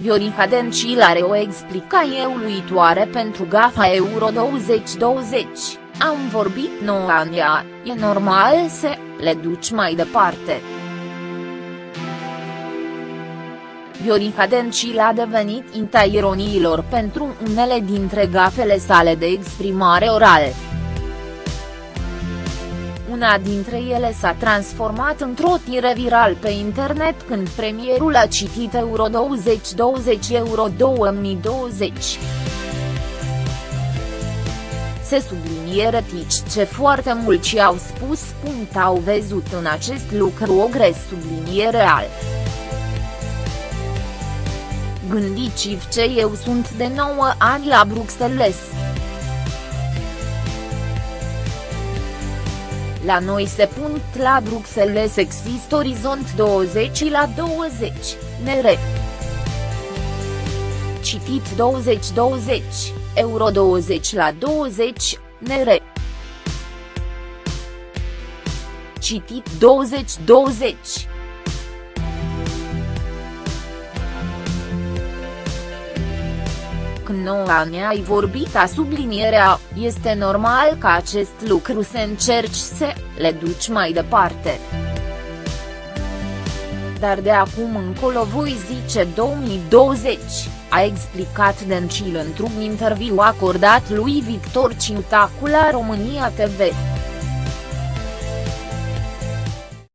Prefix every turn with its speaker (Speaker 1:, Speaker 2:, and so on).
Speaker 1: Viorica Dencil are o explicație uluitoare pentru gafa Euro 2020, am vorbit nouă Ania, e normal să le duci mai departe. Viorica Dencil a devenit inta ironiilor pentru unele dintre gafele sale de exprimare orală. Una dintre ele s-a transformat într-o tire viral pe internet când premierul a citit Euro 2020 Euro 2020. Se subliniere tici ce foarte mulți au spus. Au văzut în acest lucru o gres subliniere al. Gândiți-vă ce eu sunt de 9 ani la Bruxelles. La noi se punct la Bruxelles există orizont 20 la 20, nere. Citit 2020, euro 20 la 20, nere. Citit 2020. Când 9 ani ai vorbit a sublinierea, este normal ca acest lucru să încerci să le duci mai departe. Dar de acum încolo voi zice 2020, a explicat Dencil într-un interviu acordat lui Victor Ciutacu la România TV.